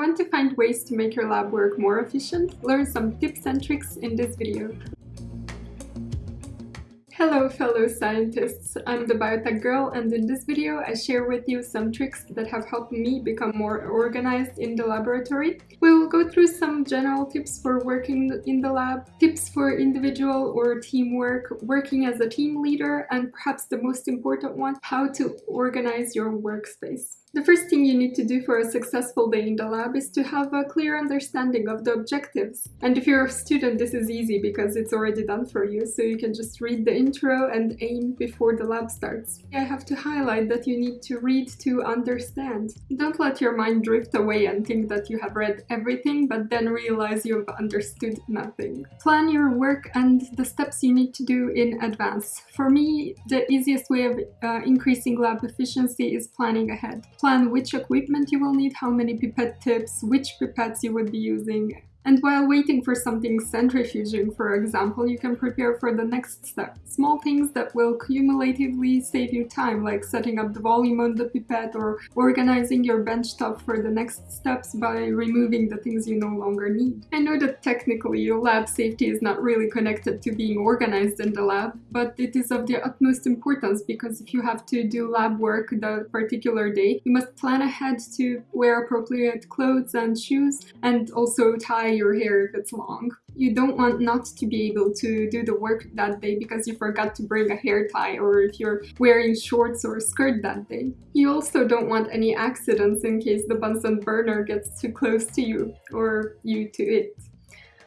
want to find ways to make your lab work more efficient? Learn some tips and tricks in this video. Hello fellow scientists, I'm the Biotech Girl and in this video I share with you some tricks that have helped me become more organized in the laboratory. We will go through some general tips for working in the lab, tips for individual or teamwork, working as a team leader, and perhaps the most important one, how to organize your workspace. The first thing you need to do for a successful day in the lab is to have a clear understanding of the objectives. And if you're a student, this is easy because it's already done for you, so you can just read the intro and aim before the lab starts. I have to highlight that you need to read to understand. Don't let your mind drift away and think that you have read everything, but then realize you've understood nothing. Plan your work and the steps you need to do in advance. For me, the easiest way of uh, increasing lab efficiency is planning ahead. Plan which equipment you will need, how many pipette tips, which pipettes you would be using, and while waiting for something centrifuging, for example, you can prepare for the next step. Small things that will cumulatively save you time, like setting up the volume on the pipette or organizing your bench top for the next steps by removing the things you no longer need. I know that technically your lab safety is not really connected to being organized in the lab, but it is of the utmost importance because if you have to do lab work the particular day, you must plan ahead to wear appropriate clothes and shoes and also tie your hair if it's long. You don't want not to be able to do the work that day because you forgot to bring a hair tie or if you're wearing shorts or a skirt that day. You also don't want any accidents in case the Bunsen burner gets too close to you or you to it.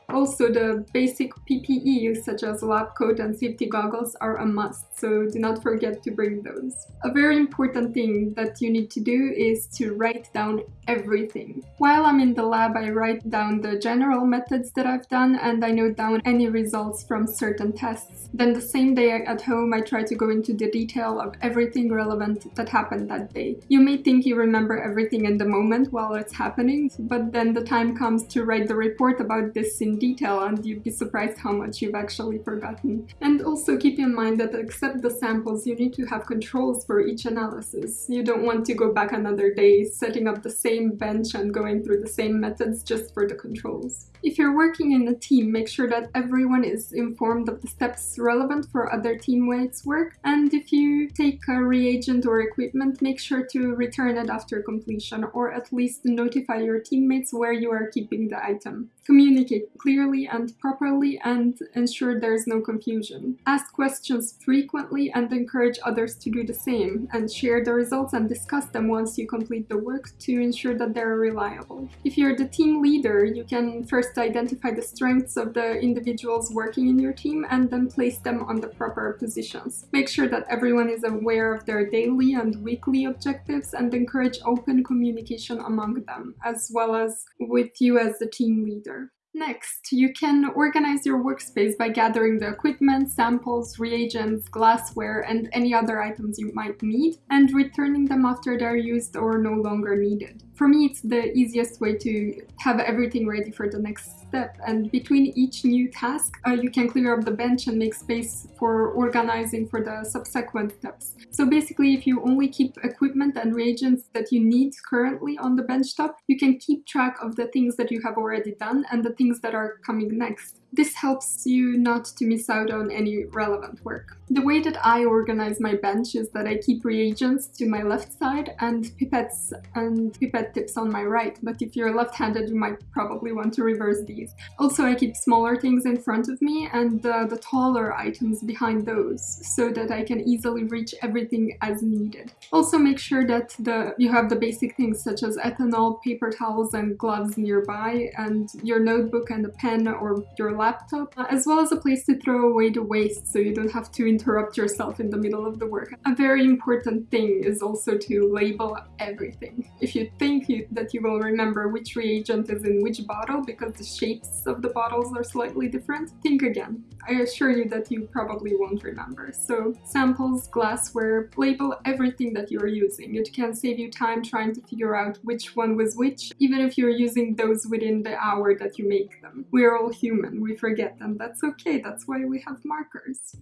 Also, the basic PPE such as lab coat and safety goggles are a must, so do not forget to bring those. A very important thing that you need to do is to write down everything. While I'm in the lab, I write down the general methods that I've done and I note down any results from certain tests. Then the same day at home, I try to go into the detail of everything relevant that happened that day. You may think you remember everything in the moment while it's happening, but then the time comes to write the report about this detail and you'd be surprised how much you've actually forgotten. And also keep in mind that except the samples, you need to have controls for each analysis. You don't want to go back another day setting up the same bench and going through the same methods just for the controls. If you're working in a team, make sure that everyone is informed of the steps relevant for other teammates' work, and if you take a reagent or equipment, make sure to return it after completion, or at least notify your teammates where you are keeping the item. Communicate clearly and properly and ensure there's no confusion. Ask questions frequently and encourage others to do the same, and share the results and discuss them once you complete the work to ensure that they're reliable. If you're the team leader, you can first identify the strengths of the individuals working in your team and then place them on the proper positions. Make sure that everyone is aware of their daily and weekly objectives and encourage open communication among them, as well as with you as the team leader. Next, you can organize your workspace by gathering the equipment, samples, reagents, glassware, and any other items you might need, and returning them after they're used or no longer needed. For me, it's the easiest way to have everything ready for the next step. And between each new task, uh, you can clear up the bench and make space for organizing for the subsequent steps. So basically, if you only keep equipment and reagents that you need currently on the bench top, you can keep track of the things that you have already done and the things that are coming next. This helps you not to miss out on any relevant work. The way that I organize my bench is that I keep reagents to my left side and pipettes and tips on my right, but if you're left-handed you might probably want to reverse these. Also I keep smaller things in front of me and uh, the taller items behind those, so that I can easily reach everything as needed. Also make sure that the you have the basic things such as ethanol, paper towels and gloves nearby, and your notebook and a pen or your laptop, as well as a place to throw away the waste so you don't have to interrupt yourself in the middle of the work. A very important thing is also to label everything. If you think you, that you will remember which reagent is in which bottle because the shapes of the bottles are slightly different, think again. I assure you that you probably won't remember. So samples, glassware, label everything that you're using. It can save you time trying to figure out which one was which, even if you're using those within the hour that you make them. We're all human, we forget and that's okay, that's why we have markers.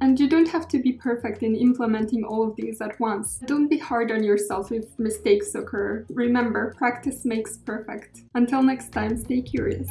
And And you don't have to be perfect in implementing all of these at once. Don't be hard on yourself if mistakes occur. Remember, practice makes perfect. Until next time, stay curious.